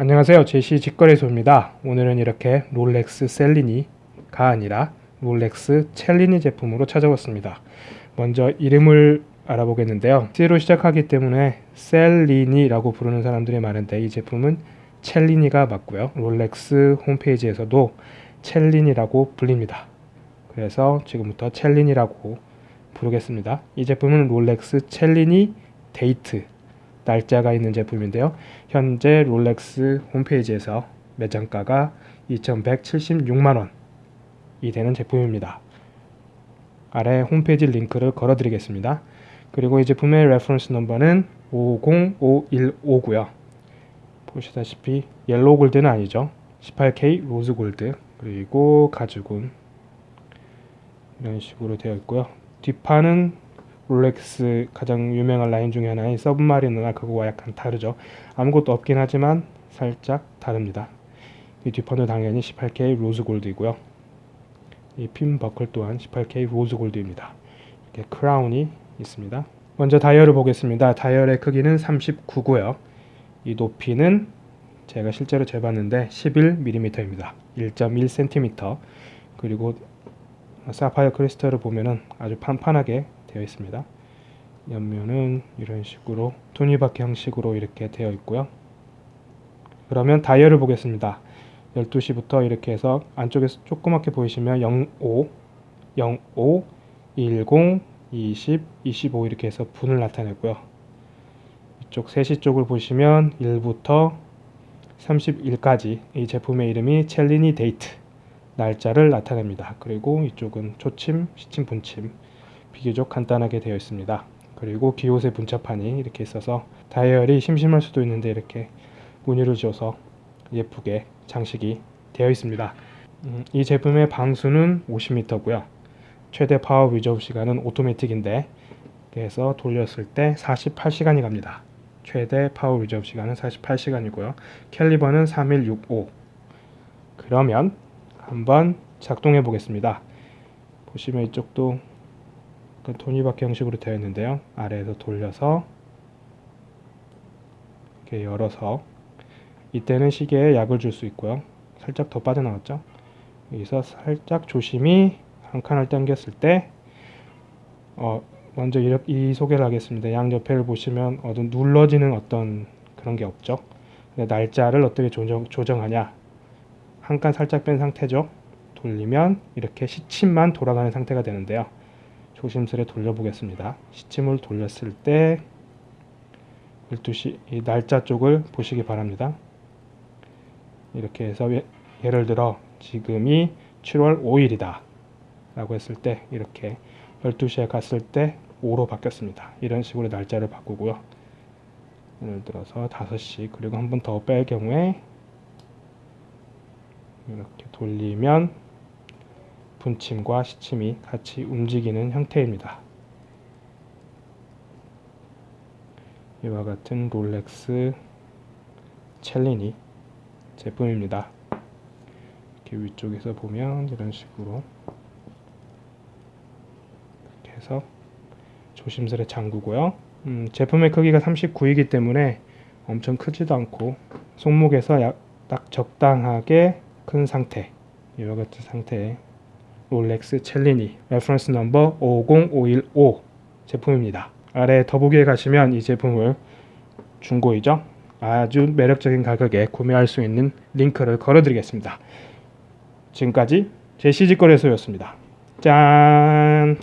안녕하세요. 제시 직거래소입니다. 오늘은 이렇게 롤렉스 셀리니가 아니라 롤렉스 첼리니 제품으로 찾아왔습니다. 먼저 이름을 알아보겠는데요. C로 시작하기 때문에 셀리니라고 부르는 사람들이 많은데 이 제품은 첼리니가 맞고요. 롤렉스 홈페이지에서도 첼리니라고 불립니다. 그래서 지금부터 첼리니라고 부르겠습니다. 이 제품은 롤렉스 첼리니 데이트 날짜가 있는 제품인데요. 현재 롤렉스 홈페이지에서 매장가가 2176만원이 되는 제품입니다. 아래 홈페이지 링크를 걸어 드리겠습니다. 그리고 이 제품의 reference number는 505159고요. 보시다시피 yellow gold는 아니죠. 18K rose gold 그리고 가죽은 이런 식으로 되어 있고요. 뒷판은 롤렉스 가장 유명한 라인 중에 하나인 서브마리너나 그거와 약간 다르죠. 아무것도 없긴 하지만 살짝 다릅니다. 이 뒷판도 당연히 18K rose gold이고요. 이 핀 버클 또한 18K rose gold입니다. 이렇게 crown이 있습니다. 먼저 다이얼을 보겠습니다. 다이얼의 크기는 39고요. 이 높이는 제가 실제로 재봤는데 11mm입니다. 1.1cm 그리고 사파이어 크리스탈을 보면은 아주 판판하게 되어 있습니다. 옆면은 이런 식으로 토니바퀴 형식으로 이렇게 되어 있고요. 그러면 다이얼을 보겠습니다. 12시부터 이렇게 해서 안쪽에서 조그맣게 보이시면 05, 05, 10, 20, 25 이렇게 해서 분을 나타내고요. 이쪽 3시 쪽을 보시면 1부터 31까지 이 제품의 이름이 첼리니 데이트 날짜를 나타냅니다. 그리고 이쪽은 초침, 시침, 분침 비교적 간단하게 되어 있습니다. 그리고 guilloché 문자판이 이렇게 있어서 다이얼이 심심할 수도 있는데 이렇게 무늬를 줘서 예쁘게 장식이 되어 있습니다. 음, 이 제품의 방수는 50m고요. 최대 power reserve 시간은 오토매틱인데 그래서 돌렸을 때 48시간이 갑니다. 최대 power reserve 시간은 48시간이고요. caliber는 3165 그러면 한번 작동해 보겠습니다. 보시면 이쪽도 톱니바퀴 형식으로 되어 있는데요. 아래에서 돌려서 이렇게 열어서 이때는 시계에 약을 줄 수 있고요. 살짝 더 빠져나왔죠. 여기서 살짝 조심히 한 칸을 당겼을 때 어, 먼저 이 소개를 하겠습니다. 양옆에를 보시면 어떤 눌러지는 어떤 그런 게 없죠. 날짜를 어떻게 조정, 조정하냐 한 칸 살짝 뺀 상태죠. 돌리면 이렇게 시침만 돌아가는 상태가 되는데요. 조심스레 돌려보겠습니다. 시침을 돌렸을 때 12시 이 날짜 쪽을 보시기 바랍니다. 이렇게 해서 예를 들어 지금이 7월 5일이다 라고 했을 때 이렇게 12시에 갔을 때 5로 바뀌었습니다. 이런 식으로 날짜를 바꾸고요. 예를 들어서 5시 그리고 한 번 더 뺄 경우에 이렇게 돌리면 분침과 시침이 같이 움직이는 형태입니다. 이와 같은 롤렉스 첼리니 제품입니다. 이렇게 위쪽에서 보면 이런 식으로 이렇게 해서 조심스레 잠그고요. 음, 제품의 크기가 39이기 때문에 엄청 크지도 않고 손목에서 약, 딱 적당하게 큰 상태 이와 같은 상태에 롤렉스 첼리니 reference number 50515 제품입니다. 아래 더보기에 가시면 이 제품을 중고이죠. 아주 매력적인 가격에 구매할 수 있는 링크를 걸어 드리겠습니다. 지금까지 제시직거래소였습니다. 짠!